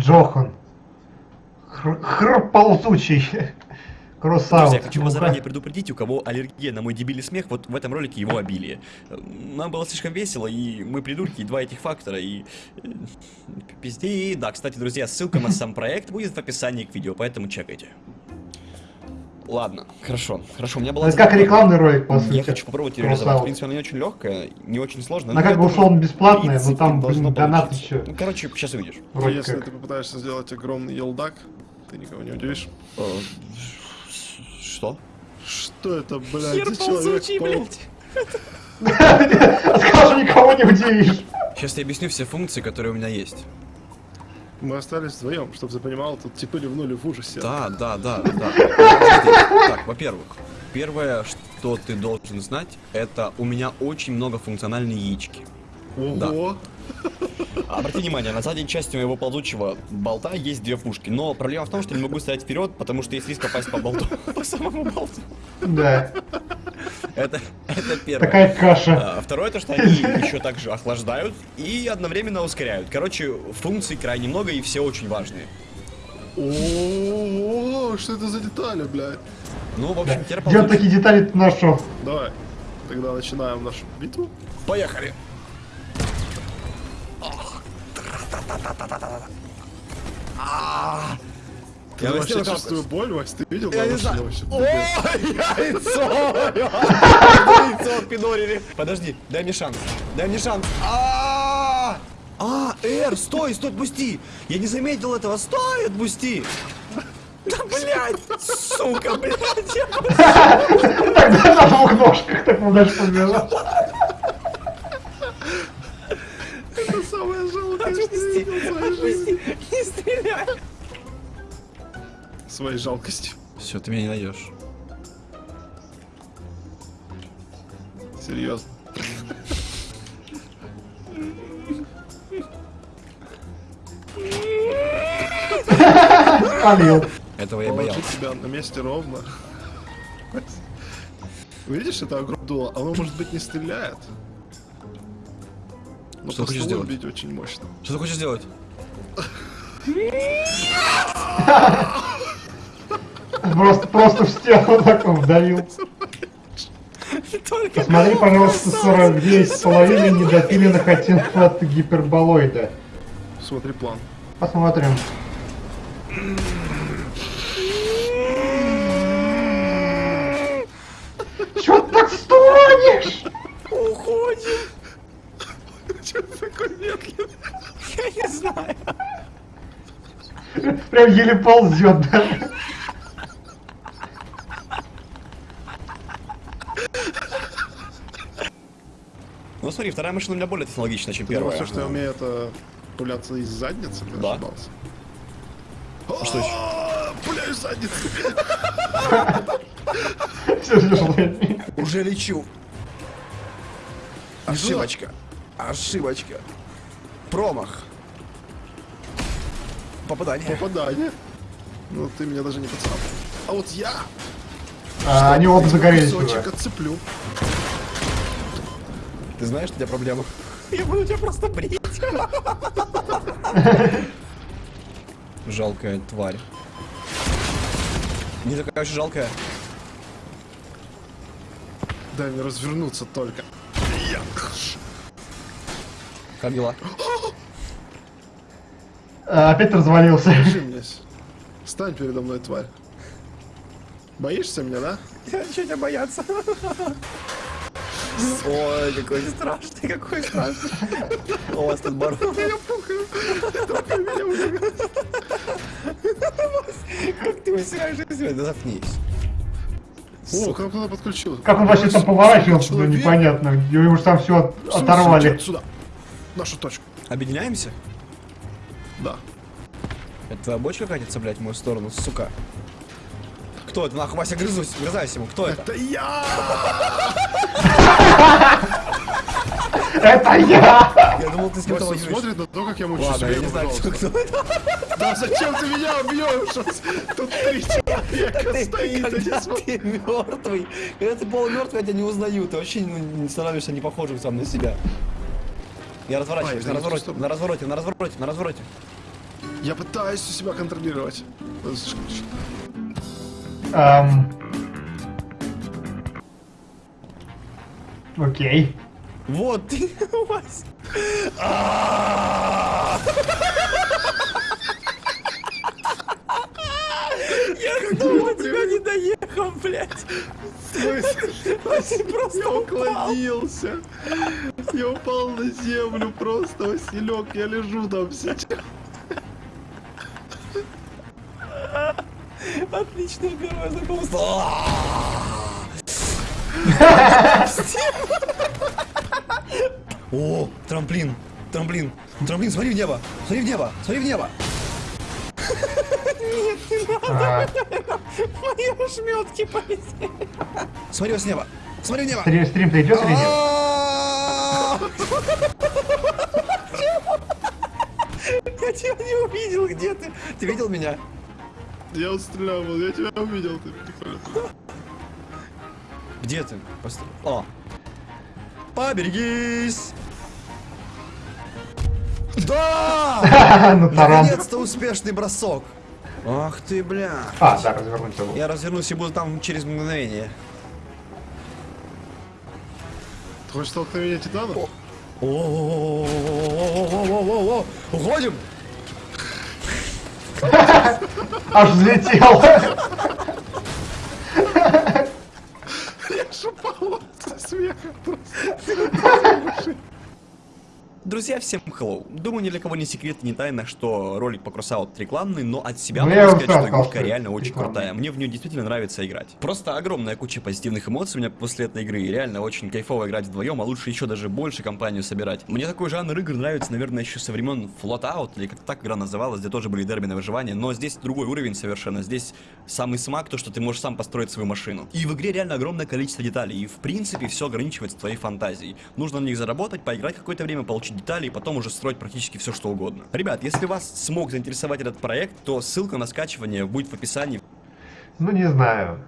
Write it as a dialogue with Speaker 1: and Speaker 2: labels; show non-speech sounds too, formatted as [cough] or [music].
Speaker 1: Джохан. Хр, хр ползучий. [laughs] Кросаут.
Speaker 2: Друзья, хочу вас заранее предупредить, у кого аллергия на мой дебильный смех, вот в этом ролике его обилие. Нам было слишком весело, и мы придурки, и два этих фактора, и... э, Пизде. И да, кстати, друзья, ссылка на сам проект будет в описании к видео, поэтому чекайте. Ладно, хорошо, хорошо, у меня была...
Speaker 1: Это как рекламный ролик, по сути.
Speaker 2: Я хочу попробовать ее реализовать. В принципе, она не очень легкая, не очень сложная.
Speaker 1: Она как бы
Speaker 2: в
Speaker 1: бесплатная, но там, блин, донат еще.
Speaker 2: Ну, короче, сейчас увидишь.
Speaker 1: Вроде
Speaker 3: Если
Speaker 1: как.
Speaker 3: ты попытаешься сделать огромный елдак, ты никого не удивишь.
Speaker 2: Э, Что?
Speaker 3: Что это, блядь, за человек [laughs]
Speaker 1: Скажу, никого не удивишь.
Speaker 2: Сейчас я объясню все функции, которые у меня есть.
Speaker 3: Мы остались вдвоем, чтобы ты понимал, тут типы ливнули в ужасе.
Speaker 2: Да, да, да, да. Так, во-первых, первое, что ты должен знать, это у меня очень много функциональной яички.
Speaker 3: Ого!
Speaker 2: Обрати внимание, на задней части моего ползучего болта есть две пушки, но проблема в том, что не могу стоять вперед, потому что есть риск попасть по болту, [laughs] по самому болту.
Speaker 1: Да,
Speaker 2: Это, это первое.
Speaker 1: такая каша.
Speaker 2: А, Второе, то, что они еще также охлаждают и одновременно ускоряют. Короче, функций крайне много и все очень важные.
Speaker 3: Ого! Что это за детали, блядь?
Speaker 2: Ну, в общем, теперь
Speaker 1: Где он
Speaker 2: ползучий.
Speaker 1: такие детали нашел?
Speaker 3: Давай, тогда начинаем нашу битву.
Speaker 2: Поехали!
Speaker 3: Ты
Speaker 2: Я
Speaker 3: вообще чувствую боль, Вась, ты видел?
Speaker 2: Я не знаю. О, яйцо! Яйцо пидорили. Подожди, дай мне шанс. Дай мне шанс. А, А, Эр, стой, стой, отпусти. Я не заметил этого. Стой, отпусти. Да, блядь, сука, блядь. я-
Speaker 1: Тогда на двух ножках так дальше побежал.
Speaker 3: Это самое жалкое, что я
Speaker 2: Отпусти, отпусти, не стреляй.
Speaker 3: Своей жалкостью.
Speaker 2: Все, ты меня не найдешь.
Speaker 3: Серьезно.
Speaker 1: Спалил.
Speaker 2: Этого я боялся.
Speaker 3: тебя на месте ровно. Видишь, это огромное дуло, оно может быть не стреляет. Но
Speaker 2: Что
Speaker 3: по
Speaker 2: хочешь сделать?
Speaker 3: бить очень мощно.
Speaker 2: Что ты хочешь сделать?
Speaker 1: Просто, просто в стену так он вдавил. Посмотри, пожалуйста, 49 с половиной недопиленных оттенков от гиперболоида.
Speaker 3: Смотри план.
Speaker 1: Посмотрим. Чё ты так стонешь?
Speaker 2: уходим.
Speaker 3: Че ты такой медленный?
Speaker 2: Я не знаю.
Speaker 1: Прям еле ползет даже.
Speaker 2: Ну смотри, вторая машина у меня более технологичная, чем
Speaker 3: Ты
Speaker 2: первая.
Speaker 3: все, что я умею, это пуляться из задницы? Ты
Speaker 2: Да.
Speaker 3: ошибался.
Speaker 2: А что еще?
Speaker 3: А, Пуляю из задницы.
Speaker 2: Уже лечу. Ошибочка. Ошибочка. Промах. Попадание.
Speaker 3: Попадание. Ну, ты меня даже не поцапал. А вот я
Speaker 1: А, они оба загорелись
Speaker 3: кусочек
Speaker 1: уже.
Speaker 3: отцеплю.
Speaker 2: Ты знаешь, что у тебя проблема? [laughs] Я буду тебя просто брить. [laughs] Жалкая тварь. Не такая уж жалкая.
Speaker 3: Дай мне развернуться только.
Speaker 2: Как дела? [gasps] [laughs]
Speaker 1: А, опять развалился.
Speaker 3: Держи меня. с- Стань передо мной, тварь. Боишься меня, да?
Speaker 2: Я ничего не бояться. Ой, какой страшный, какой страшный. [laughs] У вас тут бар.
Speaker 3: Я уже.
Speaker 2: Как ты высираешь из себя? Да заткнись.
Speaker 3: О, как кто-то подключил.
Speaker 1: Как он вообще там поворачивался, ну, непонятно. Ему же там все оторвали.
Speaker 3: Сюда. Нашу точку.
Speaker 2: Объединяемся?
Speaker 3: Да.
Speaker 2: Это твоя бочка катится, блядь, в мою сторону, сука. Кто это? Нахуй, Вася, грызусь, грызаюсь ему. Кто это?
Speaker 3: Это я!
Speaker 1: Это я!
Speaker 2: Я думал, ты с кем-то воюешь.
Speaker 3: смотрит на то, как я мучу
Speaker 2: Ладно, я не знаю, кто, это.
Speaker 3: Да зачем ты меня убьешь? Тут три человека
Speaker 2: Ты,
Speaker 3: стоит,
Speaker 2: когда
Speaker 3: смотрят.
Speaker 2: ты мертвый, когда ты полумертвый, я тебя не узнаю. Ты вообще не, не становишься не похожим сам на себя. Я разворачиваюсь,
Speaker 3: Ай,
Speaker 2: на
Speaker 3: в
Speaker 2: развороте, на развороте, на развороте, на развороте.
Speaker 3: Я пытаюсь себя контролировать.
Speaker 1: Эм. Окей.
Speaker 2: Вот ты, [laughs] Вась. А! Я снова до тебя не доехал, блядь. Ты [laughs] просто
Speaker 3: Я
Speaker 2: упал.
Speaker 3: уклонился. Я упал на землю просто, Василек. Я лежу там сейчас.
Speaker 2: Отличное первое знакомство. О, трамплин, трамплин, трамплин, смотри в небо, смотри в небо, смотри в небо.
Speaker 1: А,
Speaker 2: Мои ошметки полетели. Смотри с неба, смотри в небо.
Speaker 1: стрим, стрим-то идет или нет?
Speaker 2: Я тебя не увидел, где ты? Ты видел меня?
Speaker 3: Я стрелял, я тебя увидел. Ты.
Speaker 2: Где ты? Постой. О. Поберегись! Да! [laughs]
Speaker 1: Ну.
Speaker 2: Наконец-то успешный бросок. Ах ты, бля.
Speaker 1: А, да, развернуть забыл.
Speaker 2: Я развернусь и буду там через мгновение.
Speaker 3: Ты хочешь столкновение титанов?
Speaker 2: О-о-о-о-о-о-о-о-о-о! Уходим!
Speaker 1: Аж взлетел.
Speaker 3: Я шипал со смеха просто.
Speaker 2: Друзья, всем hello. Думаю, ни для кого не секрет, не тайна, что ролик по Кросаут рекламный, но от себя
Speaker 1: Ну,
Speaker 2: могу сказать, что игрушка реально очень крутая. Мне в нее действительно нравится играть. Просто огромная куча позитивных эмоций у меня после этой игры. Реально очень кайфово играть вдвоем, а лучше еще даже больше компанию собирать. Мне такой жанр игр нравится, наверное, еще со времен Floatout, или как так игра называлась, где тоже были дерби на выживание. Но здесь другой уровень совершенно. Здесь самый смак, то, что ты можешь сам построить свою машину. И в игре реально огромное количество деталей. И в принципе все ограничивается твоей фантазией. Нужно на них заработать, поиграть какое-то время, получить детали и потом уже строить практически все, что угодно. Ребят, если вас смог заинтересовать этот проект, то ссылка на скачивание будет в описании.
Speaker 1: Ну, не знаю.